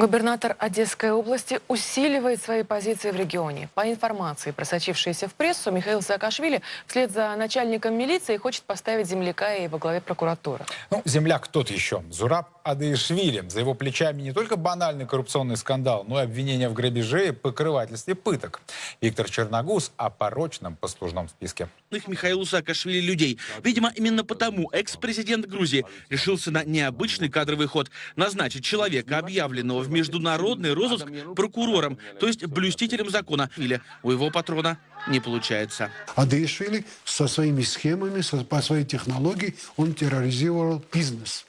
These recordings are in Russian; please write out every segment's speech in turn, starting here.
Губернатор Одесской области усиливает свои позиции в регионе. По информации, просочившейся в прессу, Михаил Саакашвили вслед за начальником милиции хочет поставить земляка и во главе прокуратуры. Ну, земляк тот еще. Зураб Адыишвили. За его плечами не только банальный коррупционный скандал, но и обвинения в грабеже и покрывательстве пыток. Виктор Черногуз о порочном послужном списке. Их Михаилу Саакашвили людей. Видимо, именно потому экс-президент Грузии решился на необычный кадровый ход. Назначить человека, объявленного в международный розыск прокурором, то есть блюстителем закона. Или у его патрона не получается. А Даишвили со своими схемами, со- по своей технологии, он терроризировал бизнес.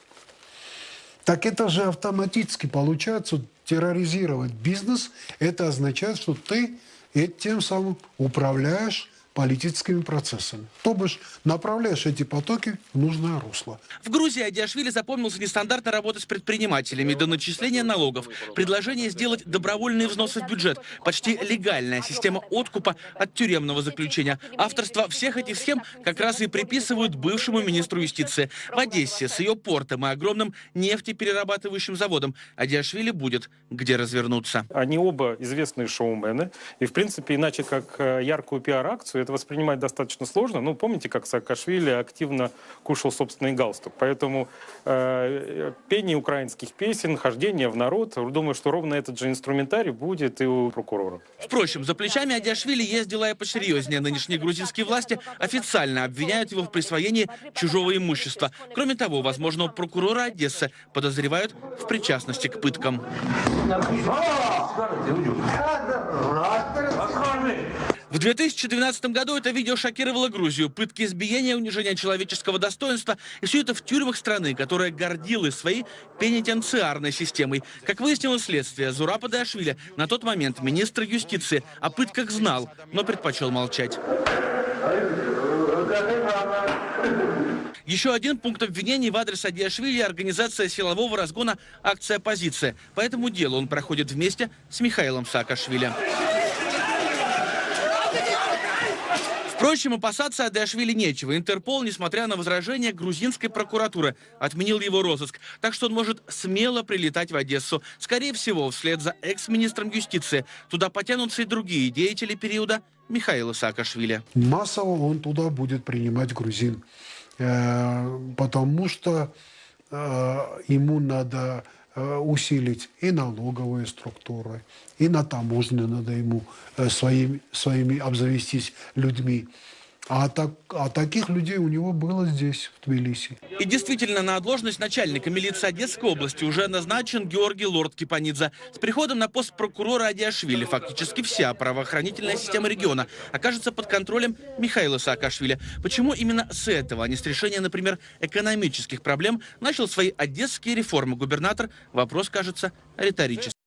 Так это же автоматически получается терроризировать бизнес. Это означает, что ты этим самым управляешь политическими процессами. То бишь направляешь эти потоки в нужное русло. В Грузии Адиашвили запомнился нестандартной работы с предпринимателями до начисления налогов, предложение сделать добровольные взносы в бюджет, почти легальная система откупа от тюремного заключения. Авторство всех этих схем как раз и приписывают бывшему министру юстиции. В Одессе с ее портом и огромным нефтеперерабатывающим заводом Адиашвили будет где развернуться. Они оба известные шоумены. И, в принципе, иначе как э, яркую пиар-акцию это воспринимать достаточно сложно. Ну, помните, как Саакашвили активно кушал собственный галстук. Поэтому э, пение украинских песен, хождение в народ, думаю, что ровно этот же инструментарий будет и у прокурора. Впрочем, за плечами Адиашвили есть дела и посерьезнее. Нынешние грузинские власти официально обвиняют его в присвоении чужого имущества. Кроме того, возможного прокурора Одессы подозревают в причастности к пыткам. В 2012 году это видео шокировало Грузию. Пытки избиения, унижение человеческого достоинства. И все это в тюрьмах страны, которая гордилась своей пенитенциарной системой. Как выяснилось следствие, Зурапа Дашвили на тот момент министр юстиции о пытках знал, но предпочел молчать. Еще один пункт обвинений в адрес Адиашвили – организация силового разгона «Акция оппозиция». По этому делу он проходит вместе с Михаилом Саакашвили. Впрочем, опасаться Адашвили нечего. Интерпол, несмотря на возражения грузинской прокуратуры, отменил его розыск. Так что он может смело прилетать в Одессу. Скорее всего, вслед за экс-министром юстиции. Туда потянутся и другие деятели периода Михаила Саакашвили. Массово он туда будет принимать грузин. Э, Потому что э, ему надо усилить и налоговые структуры, и на таможне надо ему э, своими, своими обзавестись людьми. А, так, а таких людей у него было здесь, в Тбилиси. И действительно, на должность начальника милиции Одесской области уже назначен Георгий Лорд Кипанидзе. С приходом на пост прокурора Адиашвили фактически вся правоохранительная система региона окажется под контролем Михаила Саакашвили. Почему именно с этого, а не с решения, например, экономических проблем, начал свои одесские реформы губернатор? Вопрос кажется риторическим.